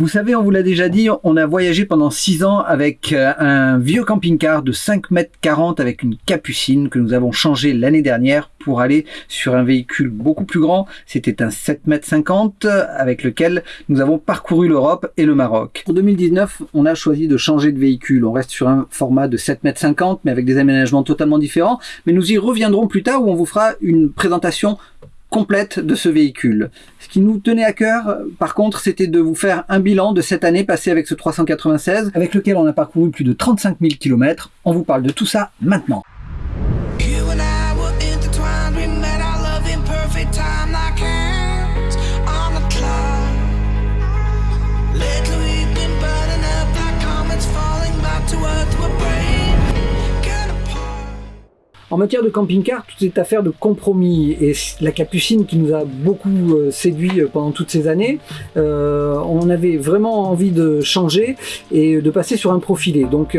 Vous savez, on vous l'a déjà dit, on a voyagé pendant 6 ans avec euh, un vieux camping-car de 5 mètres 40 avec une capucine que nous avons changé l'année dernière pour aller sur un véhicule beaucoup plus grand. C'était un 7 mètres 50 avec lequel nous avons parcouru l'Europe et le Maroc. En 2019, on a choisi de changer de véhicule. On reste sur un format de 7 mètres 50 mais avec des aménagements totalement différents. Mais nous y reviendrons plus tard où on vous fera une présentation complète de ce véhicule. Ce qui nous tenait à cœur, par contre, c'était de vous faire un bilan de cette année passée avec ce 396, avec lequel on a parcouru plus de 35 000 km. On vous parle de tout ça maintenant. En matière de camping-car, tout est affaire de compromis. Et la Capucine qui nous a beaucoup euh, séduit euh, pendant toutes ces années, euh, on avait vraiment envie de changer et de passer sur un profilé. Donc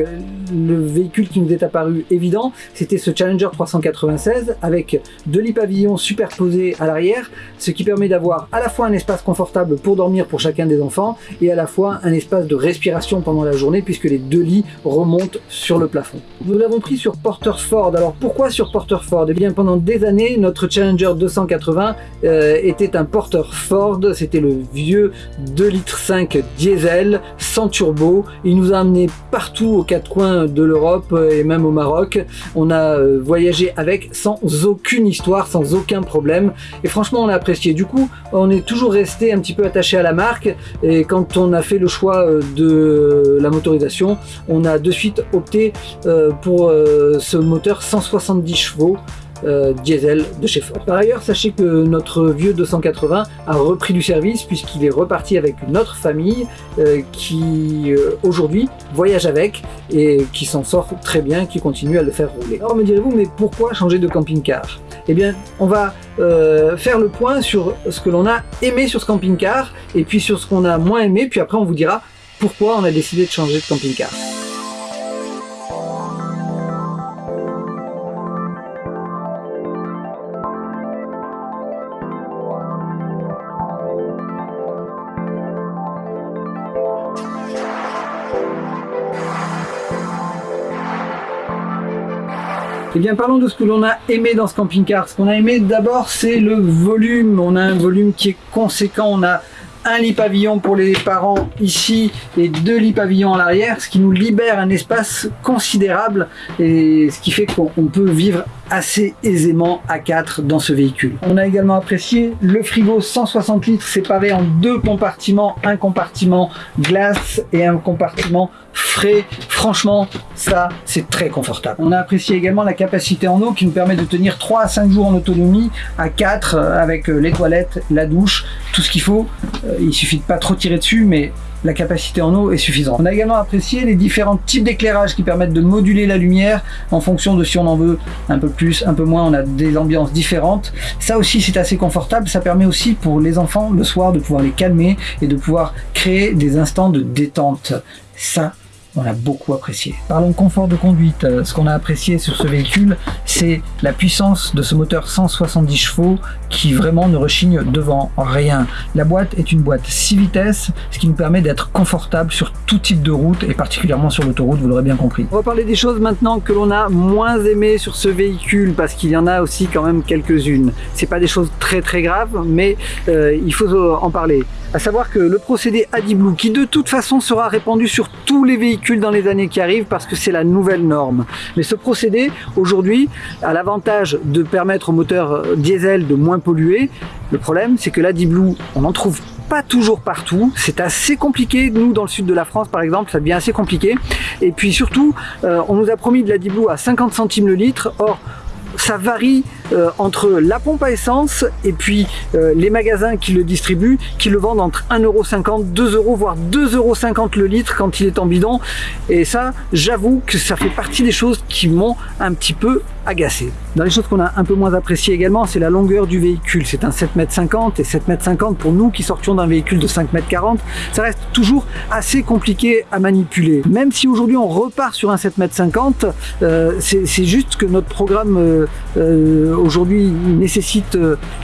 le véhicule qui nous est apparu évident, c'était ce Challenger 396 avec deux lits pavillons superposés à l'arrière, ce qui permet d'avoir à la fois un espace confortable pour dormir pour chacun des enfants et à la fois un espace de respiration pendant la journée puisque les deux lits remontent sur le plafond. Nous l'avons pris sur Porter's Ford. Alors pourquoi sur Porter Ford? Eh bien pendant des années, notre Challenger 280 euh, était un Porter Ford, c'était le vieux 2 litres 5 diesel, sans turbo. Il nous a amené partout aux quatre coins de l'Europe et même au Maroc. On a euh, voyagé avec sans aucune histoire, sans aucun problème. Et franchement, on a apprécié. Du coup, on est toujours resté un petit peu attaché à la marque. Et quand on a fait le choix euh, de la motorisation, on a de suite opté pour ce moteur 160 70 chevaux euh, diesel de chez Ford. Par ailleurs, sachez que notre vieux 280 a repris du service puisqu'il est reparti avec une autre famille euh, qui euh, aujourd'hui voyage avec et qui s'en sort très bien, qui continue à le faire rouler. Alors me direz-vous, mais pourquoi changer de camping-car? Eh bien, on va faire le point sur ce que l'on a aimé sur ce camping-car et puis sur ce qu'on a moins aimé, puis après on vous dira pourquoi on a décidé de changer de camping-car. Eh bien, parlons de ce que l'on a aimé dans ce camping-car. Ce qu'on a aimé d'abord, c'est le volume. On a un volume qui est conséquent. On a un lit pavillon pour les parents ici et deux lits pavillons à l'arrière, ce qui nous libère un espace considérable et ce qui fait qu'on peut vivre assez aisément à 4 dans ce véhicule. On a également apprécié le frigo 160 litres séparé en deux compartiments, un compartiment glace et un compartiment frais. Franchement, ça, c'est très confortable. On a apprécié également la capacité en eau qui nous permet de tenir 3 à 5 jours en autonomie à 4 euh, avec les toilettes, la douche, ce qu'il faut. Euh, il suffit de pas trop tirer dessus, mais la capacité en eau est suffisante. On a également apprécié les différents types d'éclairage qui permettent de moduler la lumière en fonction de si on en veut un peu plus, un peu moins, on a des ambiances différentes. Ça aussi c'est assez confortable, ça permet aussi pour les enfants le soir de pouvoir les calmer et de pouvoir créer des instants de détente. Ça, on a beaucoup apprécié. Parlons confort de conduite. Euh, ce qu'on a apprécié sur ce véhicule, c'est la puissance de ce moteur 170 chevaux qui vraiment ne rechigne devant rien. La boîte est une boîte 6 vitesses, ce qui nous permet d'être confortable sur tout type de route et particulièrement sur l'autoroute, vous l'aurez bien compris. On va parler des choses maintenant que l'on a moins aimé sur ce véhicule parce qu'il y en a aussi quand même quelques-unes. C'est pas des choses très très graves, mais euh, il faut en parler à savoir que le procédé AdiBlue, qui de toute façon sera répandu sur tous les véhicules dans les années qui arrivent parce que c'est la nouvelle norme. Mais ce procédé, aujourd'hui, a l'avantage de permettre au moteur euh, diesel de moins polluer. Le problème, c'est que l'AdiBlue, on n'en trouve pas toujours partout. C'est assez compliqué. Nous, dans le sud de la France, par exemple, ça devient assez compliqué. Et puis surtout, euh, on nous a promis de l'AdiBlue à 50 centimes le litre. Or, ça varie euh, entre la pompe à essence et puis euh, les magasins qui le distribuent, qui le vendent entre 1,50€, 2€, voire 2,50€ le litre quand il est en bidon. Et ça, j'avoue que ça fait partie des choses qui m'ont un petit peu agacé. Dans les choses qu'on a un peu moins appréciées également, c'est la longueur du véhicule. C'est un 7m50 et 7m50 pour nous qui sortions d'un véhicule de 5m40, ça reste toujours assez compliqué à manipuler. Même si aujourd'hui on repart sur un 7m50, euh, c'est juste que notre programme aujourd'hui nécessitent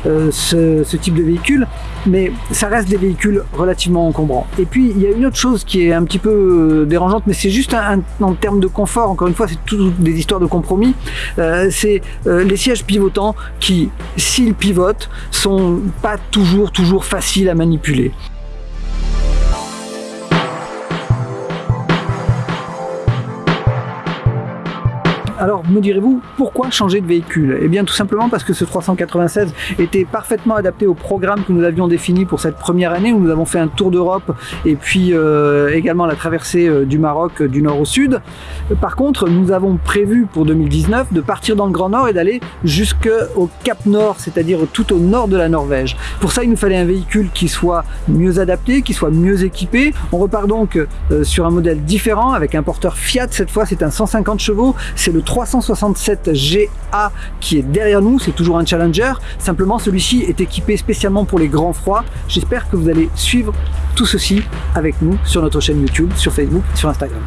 ce, ce, type de véhicule, mais ça reste des véhicules relativement encombrants. Et puis il y a une autre chose qui est un petit peu dérangeante, mais c'est juste en termes de confort, encore une fois c'est toutes des histoires de compromis, c'est les sièges pivotants qui, s'ils pivotent, sont pas toujours toujours faciles à manipuler. Alors me direz-vous, pourquoi changer de véhicule? Eh bien tout simplement parce que ce 396 était parfaitement adapté au programme que nous avions défini pour cette première année où nous avons fait un tour d'Europe et puis euh, également la traversée euh, du Maroc euh, du nord au sud. Par contre, nous avons prévu pour 2019 de partir dans le Grand Nord et d'aller jusqu'au Cap Nord, c'est-à-dire tout au nord de la Norvège. Pour ça, il nous fallait un véhicule qui soit mieux adapté, qui soit mieux équipé. On repart donc sur un modèle différent avec un porteur Fiat. Cette fois, c'est un 150 chevaux. 367 GA qui est derrière nous, c'est toujours un Challenger, simplement celui-ci est équipé spécialement pour les grands froids. J'espère que vous allez suivre tout ceci avec nous sur notre chaîne YouTube, sur Facebook sur Instagram.